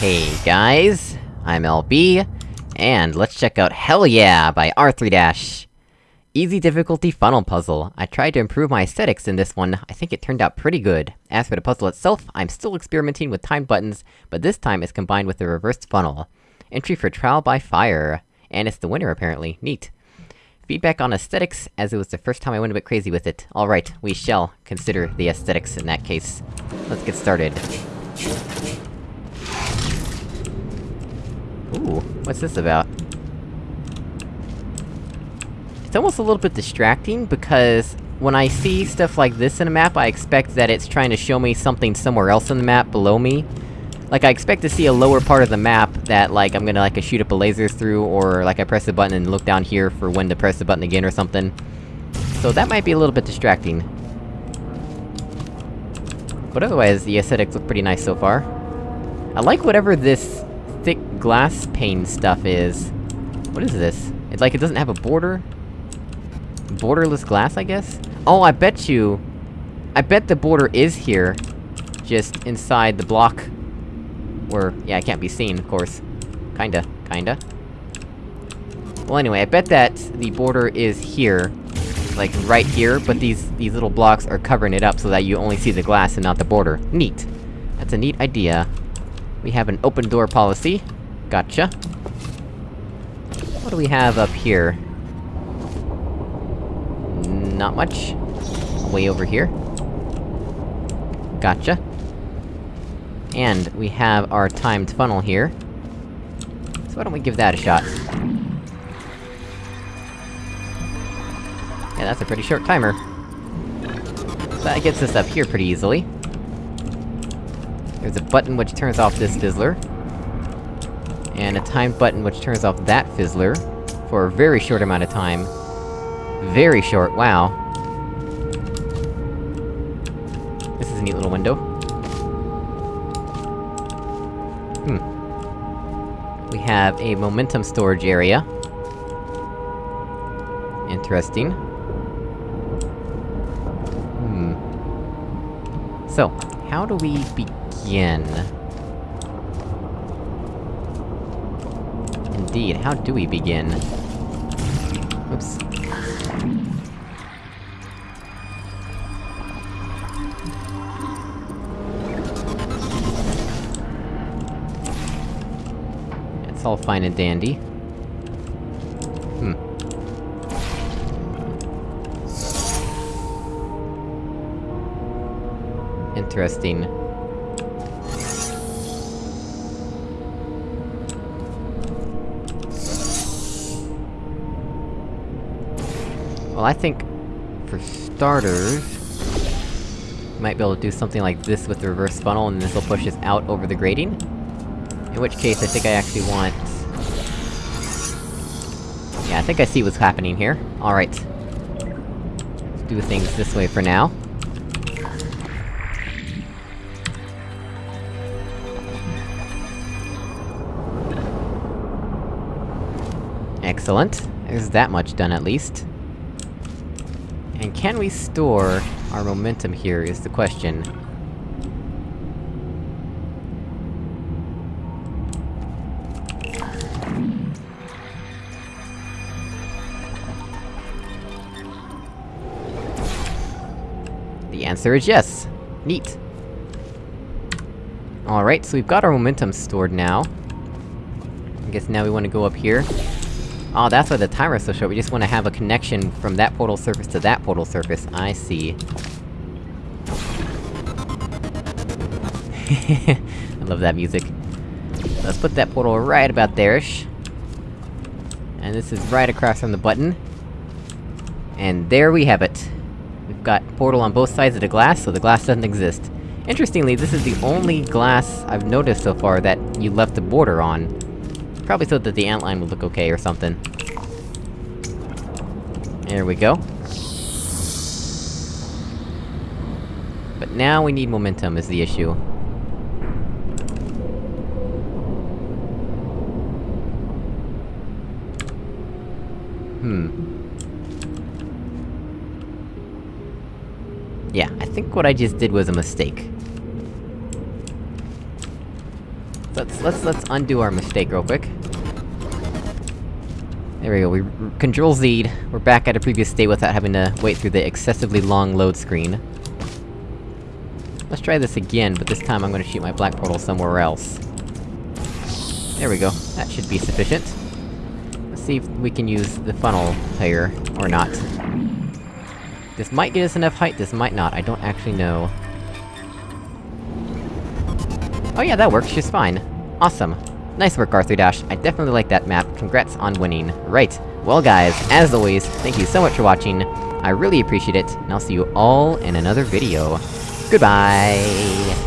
Hey guys, I'm LB, and let's check out Hell Yeah by R3-. Dash. Easy difficulty funnel puzzle. I tried to improve my aesthetics in this one, I think it turned out pretty good. As for the puzzle itself, I'm still experimenting with timed buttons, but this time it's combined with the reversed funnel. Entry for Trial by Fire. And it's the winner, apparently. Neat. Feedback on aesthetics, as it was the first time I went a bit crazy with it. Alright, we shall consider the aesthetics in that case. Let's get started. Ooh, what's this about? It's almost a little bit distracting, because when I see stuff like this in a map, I expect that it's trying to show me something somewhere else in the map below me. Like, I expect to see a lower part of the map that, like, I'm gonna, like, shoot up a lasers through, or, like, I press the button and look down here for when to press the button again or something. So that might be a little bit distracting. But otherwise, the aesthetics look pretty nice so far. I like whatever this thick glass pane stuff is. What is this? It's like it doesn't have a border? Borderless glass, I guess? Oh, I bet you... I bet the border is here. Just inside the block or, yeah, it can't be seen, of course. Kinda. Kinda. Well anyway, I bet that the border is here. Like, right here, but these- these little blocks are covering it up so that you only see the glass and not the border. Neat! That's a neat idea. We have an open door policy. Gotcha. What do we have up here? Not much. Way over here. Gotcha. And we have our timed funnel here. So why don't we give that a shot? Yeah, that's a pretty short timer. That gets us up here pretty easily. There's a button which turns off this fizzler. And a timed button which turns off that fizzler. For a very short amount of time. Very short, wow. This is a neat little window. Hmm. We have a momentum storage area. Interesting. Hmm. So, how do we Indeed, how do we begin? Oops. It's all fine and dandy. Hmm. Interesting. Well, I think... for starters... Might be able to do something like this with the reverse funnel, and this will push us out over the grating. In which case, I think I actually want... Yeah, I think I see what's happening here. Alright. Let's do things this way for now. Excellent. There's that much done at least. And can we store our momentum here, is the question. The answer is yes! Neat! Alright, so we've got our momentum stored now. I guess now we wanna go up here. Oh, that's why the timer's so short, we just wanna have a connection from that portal surface to that portal surface, I see. I love that music. Let's put that portal right about there-ish. And this is right across from the button. And there we have it. We've got portal on both sides of the glass, so the glass doesn't exist. Interestingly, this is the only glass I've noticed so far that you left the border on. Probably so that the ant line would look okay or something. There we go. But now we need momentum, is the issue. Hmm. Yeah, I think what I just did was a mistake. let's- let's- let's undo our mistake real quick. There we go, we Control Z'd, we're back at a previous state without having to wait through the excessively long load screen. Let's try this again, but this time I'm gonna shoot my black portal somewhere else. There we go, that should be sufficient. Let's see if we can use the funnel here, or not. This might get us enough height, this might not, I don't actually know. Oh yeah, that works just fine. Awesome. Nice work, Arthur Dash. I definitely like that map. Congrats on winning. Right. Well guys, as always, thank you so much for watching. I really appreciate it, and I'll see you all in another video. Goodbye!